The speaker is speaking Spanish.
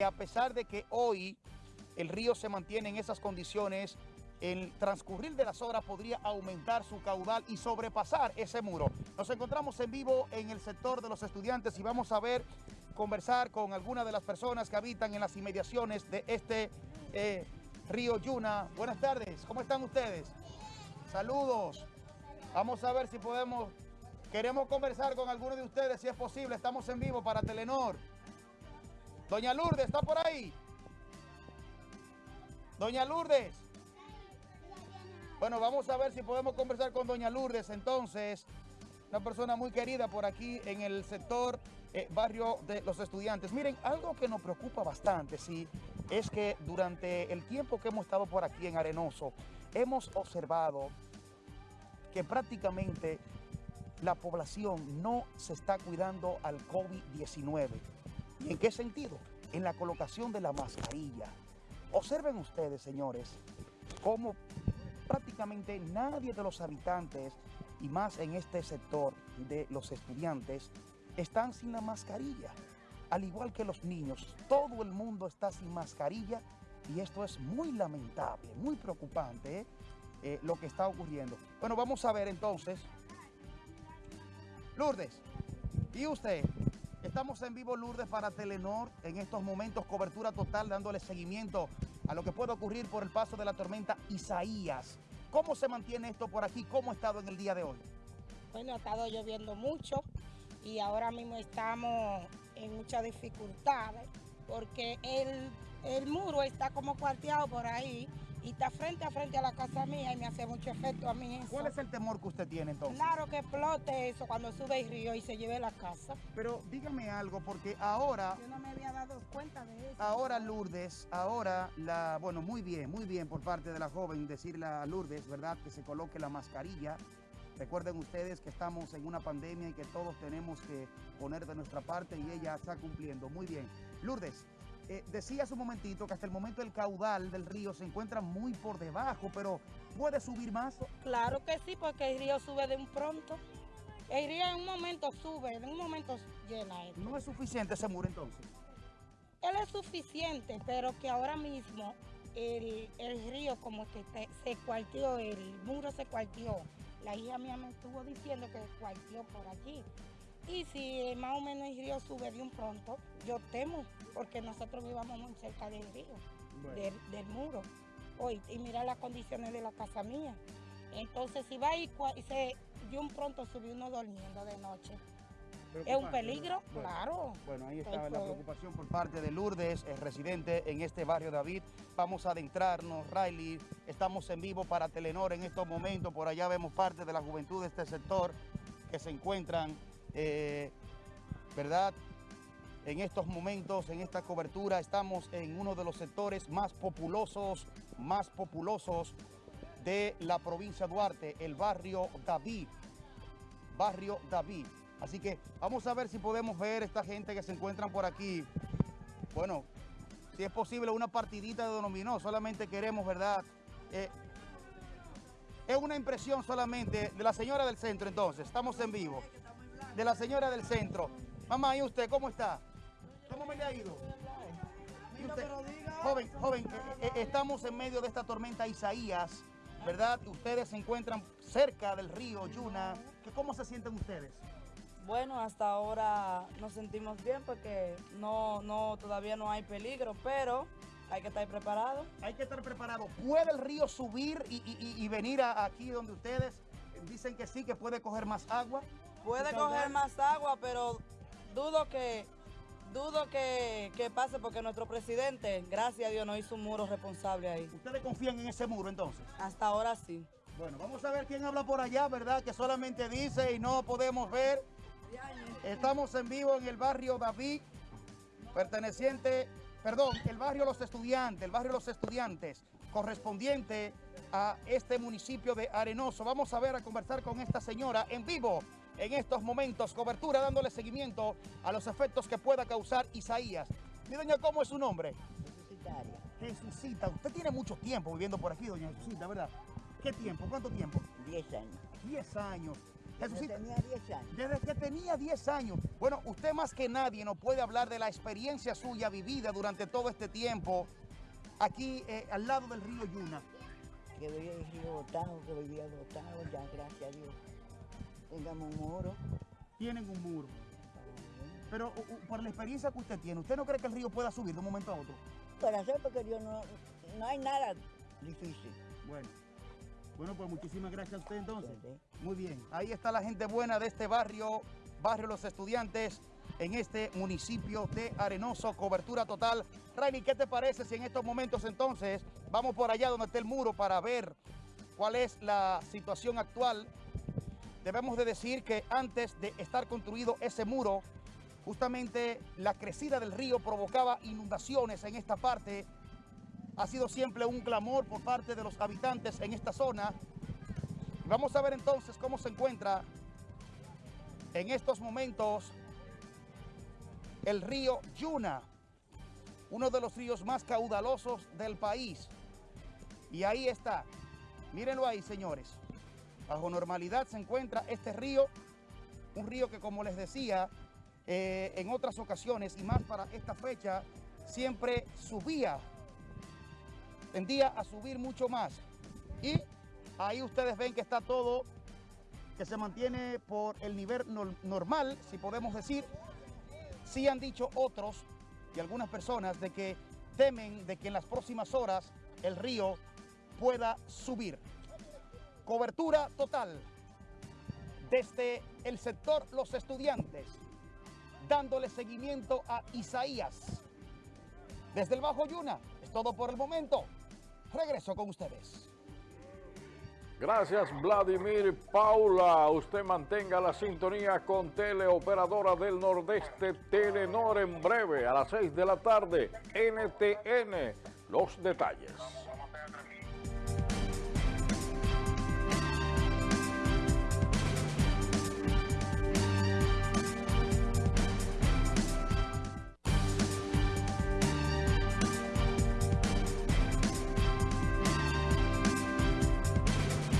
A pesar de que hoy el río se mantiene en esas condiciones, el transcurrir de las horas podría aumentar su caudal y sobrepasar ese muro. Nos encontramos en vivo en el sector de los estudiantes y vamos a ver, conversar con algunas de las personas que habitan en las inmediaciones de este eh, río Yuna. Buenas tardes, ¿cómo están ustedes? Saludos. Vamos a ver si podemos, queremos conversar con algunos de ustedes si es posible. Estamos en vivo para Telenor. Doña Lourdes, ¿está por ahí? Doña Lourdes. Bueno, vamos a ver si podemos conversar con Doña Lourdes entonces. Una persona muy querida por aquí en el sector eh, barrio de los estudiantes. Miren, algo que nos preocupa bastante, sí, es que durante el tiempo que hemos estado por aquí en Arenoso, hemos observado que prácticamente la población no se está cuidando al COVID-19. ¿Y en qué sentido? En la colocación de la mascarilla. Observen ustedes, señores, cómo prácticamente nadie de los habitantes, y más en este sector de los estudiantes, están sin la mascarilla. Al igual que los niños, todo el mundo está sin mascarilla y esto es muy lamentable, muy preocupante ¿eh? Eh, lo que está ocurriendo. Bueno, vamos a ver entonces. Lourdes, ¿y usted? Estamos en vivo, Lourdes, para Telenor. En estos momentos, cobertura total, dándole seguimiento a lo que puede ocurrir por el paso de la tormenta Isaías. ¿Cómo se mantiene esto por aquí? ¿Cómo ha estado en el día de hoy? Bueno, ha estado lloviendo mucho y ahora mismo estamos en muchas dificultades porque el, el muro está como cuarteado por ahí y está frente a frente a la casa mía y me hace mucho efecto a mí eso. ¿Cuál es el temor que usted tiene entonces? Claro que explote eso cuando sube el río y se lleve la casa. Pero dígame algo, porque ahora... Yo no me había dado cuenta de eso. Ahora Lourdes, ahora la... Bueno, muy bien, muy bien por parte de la joven decirle a Lourdes, ¿verdad? Que se coloque la mascarilla. Recuerden ustedes que estamos en una pandemia y que todos tenemos que poner de nuestra parte y ella está cumpliendo. Muy bien. Lourdes, eh, decía hace un momentito que hasta el momento el caudal del río se encuentra muy por debajo, pero ¿puede subir más? Claro que sí, porque el río sube de un pronto. El río en un momento sube, en un momento llena. Esto. ¿No es suficiente ese muro entonces? Él es suficiente, pero que ahora mismo el, el río como que te, se cuartió, el muro se cuartió. La hija mía me estuvo diciendo que cuartió por allí. Y si más o menos el río sube de un pronto, yo temo, porque nosotros vivamos muy cerca del río, del, del, muro. Hoy, y mira las condiciones de la casa mía. Entonces, si va y, y se de un pronto subió uno durmiendo de noche. ¿Es un peligro? Bueno, claro. Bueno, ahí está la preocupación por parte de Lourdes, es residente en este barrio David. Vamos a adentrarnos, Riley. Estamos en vivo para Telenor en estos momentos. Por allá vemos parte de la juventud de este sector que se encuentran eh, ¿verdad? En estos momentos, en esta cobertura, estamos en uno de los sectores más populosos, más populosos de la provincia de Duarte, el barrio David. Barrio David. Así que vamos a ver si podemos ver esta gente que se encuentran por aquí. Bueno, si es posible una partidita de dominó, solamente queremos, ¿verdad? Eh, es una impresión solamente de la señora del centro entonces, estamos en vivo de la señora del centro. Mamá, ¿y usted cómo está? ¿Cómo me le ha ido? Usted, joven, joven, eh, eh, estamos en medio de esta tormenta Isaías, ¿verdad? Ustedes se encuentran cerca del río Yuna. ¿Cómo se sienten ustedes? Bueno, hasta ahora nos sentimos bien porque no, no, todavía no hay peligro, pero hay que estar preparado. Hay que estar preparado. ¿Puede el río subir y, y, y venir a, aquí donde ustedes dicen que sí, que puede coger más agua? Puede coger más agua, pero dudo que dudo que, que, pase porque nuestro presidente, gracias a Dios, no hizo un muro responsable ahí. ¿Ustedes confían en ese muro entonces? Hasta ahora sí. Bueno, vamos a ver quién habla por allá, ¿verdad? Que solamente dice y no podemos ver. Estamos en vivo en el barrio David, perteneciente, perdón, el barrio Los Estudiantes, el barrio Los Estudiantes, correspondiente a este municipio de Arenoso. Vamos a ver a conversar con esta señora en vivo en estos momentos. Cobertura dándole seguimiento a los efectos que pueda causar Isaías. Mi doña, ¿cómo es su nombre? Jesucitaria. Jesucita. Usted tiene mucho tiempo viviendo por aquí, doña Jesucita, ¿verdad? ¿Qué tiempo? ¿Cuánto tiempo? 10 años. 10 años. Desde Jesucito, tenía 10 años. desde que tenía 10 años. Bueno, usted más que nadie nos puede hablar de la experiencia suya vivida durante todo este tiempo aquí eh, al lado del río Yuna. Que vivía el río botado, que vivía botado, ya gracias a Dios. Tengamos un muro. Tienen un muro. Pero u- u- por la experiencia que usted tiene, ¿usted no cree que el río pueda subir de un momento a otro? Para hacer porque Dios no, no hay nada difícil. Bueno. Bueno, pues muchísimas gracias a usted entonces. Sí. Muy bien. Ahí está la gente buena de este barrio, barrio Los Estudiantes, en este municipio de Arenoso, cobertura total. Rainy, ¿qué te parece si en estos momentos entonces vamos por allá donde está el muro para ver cuál es la situación actual? Debemos de decir que antes de estar construido ese muro, justamente la crecida del río provocaba inundaciones en esta parte. Ha sido siempre un clamor por parte de los habitantes en esta zona. Vamos a ver entonces cómo se encuentra en estos momentos el río Yuna, uno de los ríos más caudalosos del país. Y ahí está, mírenlo ahí señores, bajo normalidad se encuentra este río, un río que como les decía, eh, en otras ocasiones y más para esta fecha, siempre subía, tendía a subir mucho más. Y ahí ustedes ven que está todo, que se mantiene por el nivel nor- normal, si podemos decir. Sí han dicho otros y algunas personas de que temen de que en las próximas horas el río pueda subir. Cobertura total desde el sector Los Estudiantes, dándole seguimiento a Isaías. Desde el Bajo Yuna, es todo por el momento. Regreso con ustedes. Gracias, Vladimir Paula. Usted mantenga la sintonía con Teleoperadora del Nordeste Telenor en breve a las 6 de la tarde. NTN. Los detalles.